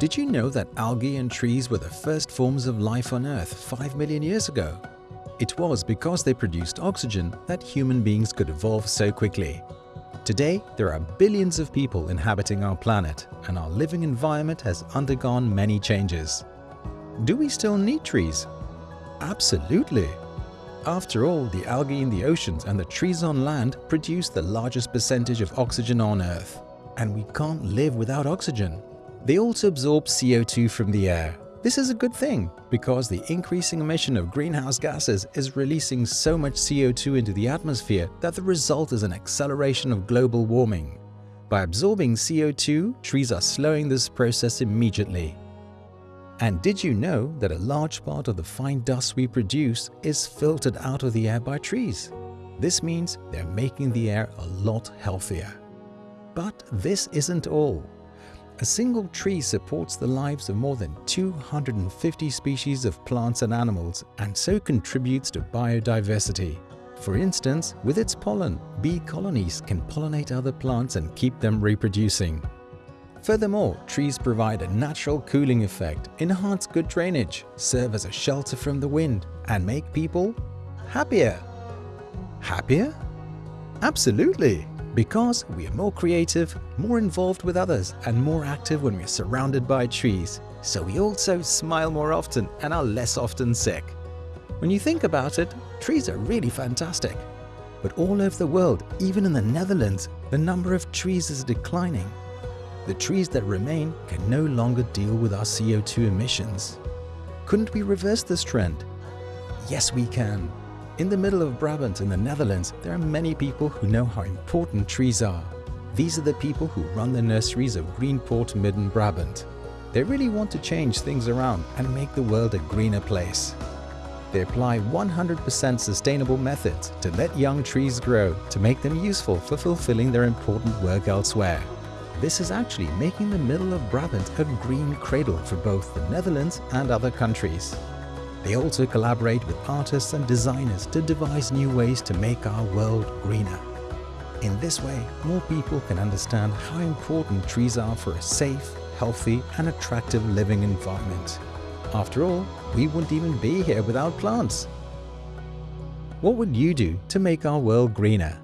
Did you know that algae and trees were the first forms of life on Earth 5 million years ago? It was because they produced oxygen that human beings could evolve so quickly. Today, there are billions of people inhabiting our planet and our living environment has undergone many changes. Do we still need trees? Absolutely! After all, the algae in the oceans and the trees on land produce the largest percentage of oxygen on Earth. And we can't live without oxygen. They also absorb CO2 from the air. This is a good thing because the increasing emission of greenhouse gases is releasing so much CO2 into the atmosphere that the result is an acceleration of global warming. By absorbing CO2, trees are slowing this process immediately. And did you know that a large part of the fine dust we produce is filtered out of the air by trees? This means they're making the air a lot healthier. But this isn't all. A single tree supports the lives of more than 250 species of plants and animals and so contributes to biodiversity. For instance, with its pollen, bee colonies can pollinate other plants and keep them reproducing. Furthermore, trees provide a natural cooling effect, enhance good drainage, serve as a shelter from the wind, and make people happier. Happier? Absolutely! Because we are more creative, more involved with others, and more active when we are surrounded by trees. So we also smile more often and are less often sick. When you think about it, trees are really fantastic. But all over the world, even in the Netherlands, the number of trees is declining. The trees that remain can no longer deal with our CO2 emissions. Couldn't we reverse this trend? Yes, we can. In the middle of Brabant in the Netherlands, there are many people who know how important trees are. These are the people who run the nurseries of Greenport Midden Brabant. They really want to change things around and make the world a greener place. They apply 100% sustainable methods to let young trees grow to make them useful for fulfilling their important work elsewhere. This is actually making the middle of Brabant a green cradle for both the Netherlands and other countries. They also collaborate with artists and designers to devise new ways to make our world greener. In this way, more people can understand how important trees are for a safe, healthy and attractive living environment. After all, we wouldn't even be here without plants. What would you do to make our world greener?